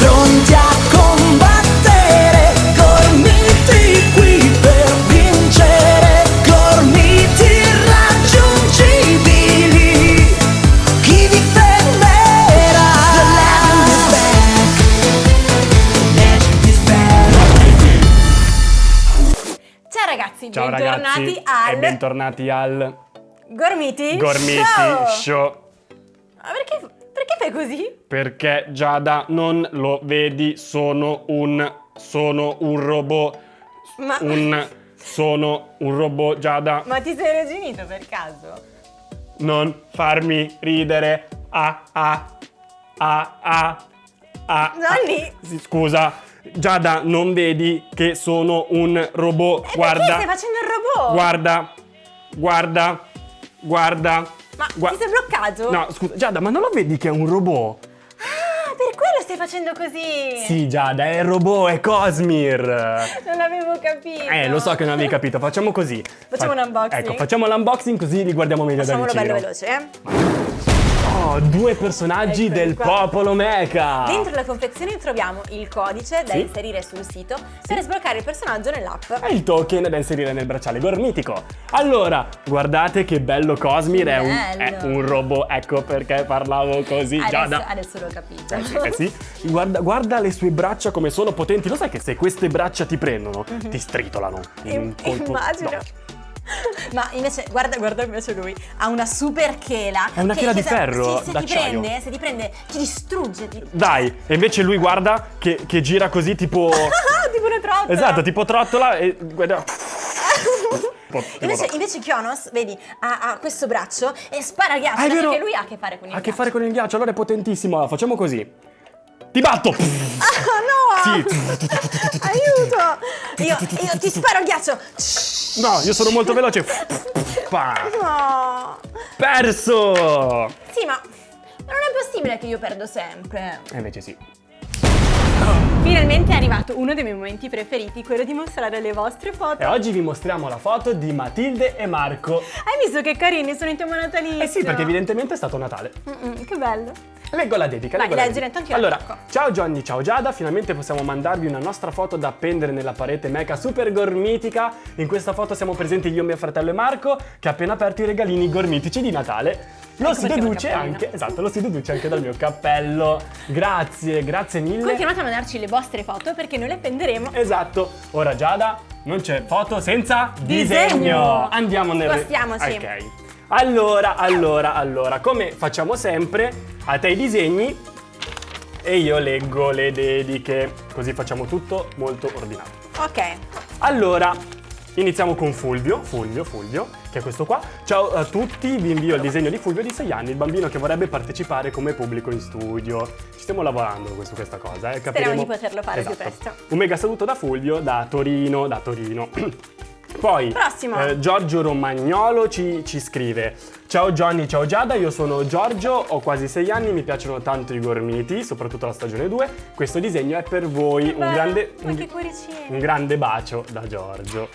pronti a combattere, gormiti qui per vincere, gormiti irraggiungibili. Chi vi fermerà? The legend is back. Legend is back. Ciao ragazzi, Ciao bentornati ragazzi al e bentornati al Gormiti, Gormiti Show. Show. Ma perché, perché così? Perché Giada non lo vedi, sono un sono un robot, Ma, un sono un robot Giada, ma ti sei reginito per caso? non farmi ridere. Ah ah ah ah ah. Nonni! ah. Sì, Scusa, Giada, non vedi che sono un robot? E guarda. stai facendo il robot? Guarda. Guarda. Guarda. Ma Gua- ti sei bloccato? No, scusa, Giada, ma non lo vedi che è un robot? Ah, per quello stai facendo così! Sì, Giada, è il robot, è Cosmir. Non avevo capito! Eh, lo so che non avevi capito, facciamo così. Facciamo un unboxing? Ecco, facciamo l'unboxing così li guardiamo meglio Facciamolo da vicino. bello veloce, eh? Due personaggi Eccoli del popolo mecha. Dentro la confezione troviamo il codice da Sì. inserire sul sito per sbloccare il personaggio nell'app. E il token da inserire nel bracciale gormitico. Allora, guardate che bello Cosmir, è un, è un robot, ecco perché parlavo così, Adesso, Giada. adesso l'ho capito. Eh sì, eh sì. Guarda, guarda le sue braccia come sono potenti. Lo sai che se queste braccia ti prendono, ti stritolano. in Im- colpo Immagino. d'occhio. Ma invece, guarda, guarda invece lui, ha una super chela. È una che- chela di che se- ferro, Sì, se ti prende, se ti prende, ti distrugge. Ti... Dai, e invece lui guarda che, che gira così tipo... Ah, tipo una trottola. esatto, tipo trottola e guarda... Invece, invece Kionos, vedi, ha, ha questo braccio e spara ghiaccio. Ah, perché vero. lui ha a che fare con il Ha a che ghiaccio. fare con il ghiaccio, allora è potentissimo. Allora, facciamo così. Ti batto! Ah, no! Sì. Aiuto! Io, io ti sparo ghiaccio. No, io sono molto veloce. No! Perso! Sì, ma non è possibile che io perdo sempre. E invece sì. Finalmente è arrivato uno dei miei momenti preferiti, quello di mostrare le vostre foto. E oggi vi mostriamo la foto di Matilde e Marco. Hai visto che carini sono in tema natalizio? Eh sì, perché evidentemente è stato Natale. Mm-mm, che bello. Leggo la dedica. Vai, leggo la leggila, dedica. tanto io Allora, ciao Johnny, ciao Giada, finalmente possiamo mandarvi una nostra foto da appendere nella parete mecha super gormitica. In questa foto siamo presenti io, mio fratello e Marco, che ha appena aperto i regalini gormitici di Natale. Lo Ecco si deduce anche, esatto, lo si deduce anche dal mio cappello. Grazie, grazie mille. Continuate a mandarci le vostre foto perché noi le appenderemo. Esatto. Ora Giada, non c'è foto senza Disegno. disegno. Andiamo nel Spostiamoci. Ok. Allora, allora, allora, come facciamo sempre, a te i disegni e io leggo le dediche, così facciamo tutto molto ordinato. Ok. Allora, iniziamo con Fulvio, Fulvio, Fulvio, che è questo qua. Ciao a tutti, vi invio il disegno di Fulvio di 6 anni, il bambino che vorrebbe partecipare come pubblico in studio. Ci stiamo lavorando su questa cosa, eh. Speriamo capiremo- di poterlo fare più Esatto. presto. Un mega saluto da Fulvio, da Torino, da Torino. Poi eh, Giorgio Romagnolo ci, ci scrive Ciao Johnny, ciao Giada, io sono Giorgio, ho quasi 6 anni, mi piacciono tanto i gormiti, soprattutto la stagione 2 Questo disegno è per voi, un Bello, grande, un, un grande bacio da Giorgio!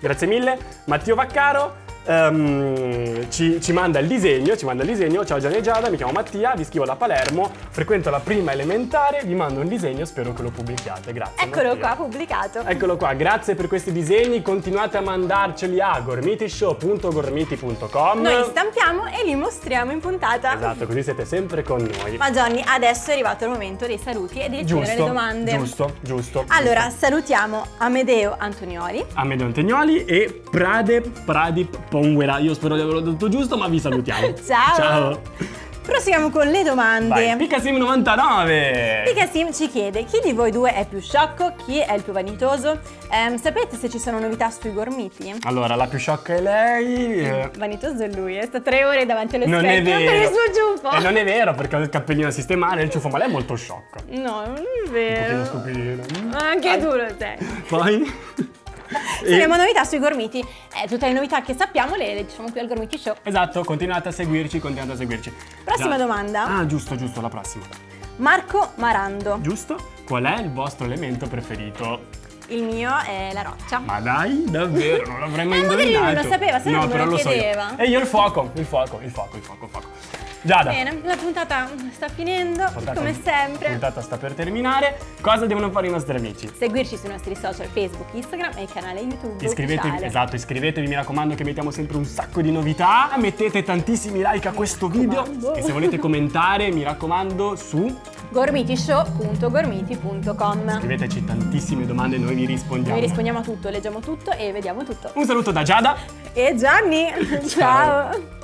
Grazie mille. Matteo Vaccaro ehm, ci, ci manda il disegno, ci manda il disegno Ciao Gianni e Giada, mi chiamo Mattia, vi scrivo da Palermo Frequento la prima elementare, vi mando un disegno, spero che lo pubblichiate Grazie Eccolo Mattia. qua, pubblicato. Eccolo qua, grazie per questi disegni, continuate a mandarceli a gormitishow.gormiti.com Noi stampiamo e li mostriamo in puntata. Esatto, così siete sempre con noi. Ma Johnny, adesso è arrivato il momento dei saluti e di giusto, alle domande. giusto, giusto. Allora, giusto. salutiamo Amedeo Antonioli. Amedeo Antegnoli e Prade Pradip Ponguera. Io spero di averlo detto giusto, ma vi salutiamo. Ciao. Ciao. Proseguiamo con le domande. Vai, Picasim99. Picasim ci chiede chi di voi due è più sciocco, chi è il più vanitoso. Ehm, sapete se ci sono novità sui gormiti? Allora, la più sciocca è lei. eh, Vanitoso è lui, è sta tre ore davanti allo Non è specchio vero. per il suo ciuffo. E non è vero perché ho il cappellino a sistemare il ciuffo, ma lei è molto sciocca. No, non è Un vero. pochino stupidino. Anche tu lo sei. Poi? Se abbiamo novità sui gormiti, eh, tutte le novità che sappiamo le, le diciamo qui al Gormiti Show. Esatto, continuate a seguirci, continuate a seguirci. Prossima Già- domanda. Ah, giusto, giusto, la prossima. Marco Marando. Giusto? Qual è il vostro elemento preferito? Il mio è la roccia. Ma dai, davvero, non l'avrei mai Eh, magari indovinato. lui non lo sapeva, se no no, non me lo lo so io. chiedeva. E io il fuoco, il fuoco, il fuoco, il fuoco, il fuoco. Giada. Bene, la puntata sta finendo, Puntata- come sempre. La puntata sta per terminare. Cosa devono fare i nostri amici? Seguirci sui nostri social Facebook, Instagram e il canale YouTube Iscrivetevi, ufficiale. esatto, iscrivetevi, mi raccomando che mettiamo sempre un sacco di novità. Mettete tantissimi like a questo video e se volete commentare, mi raccomando, su gormitishow.gormiti.com scriveteci tantissime domande e noi vi rispondiamo. Noi rispondiamo a tutto, leggiamo tutto e vediamo tutto. Un saluto da Giada. E Gianni, Ciao. ciao.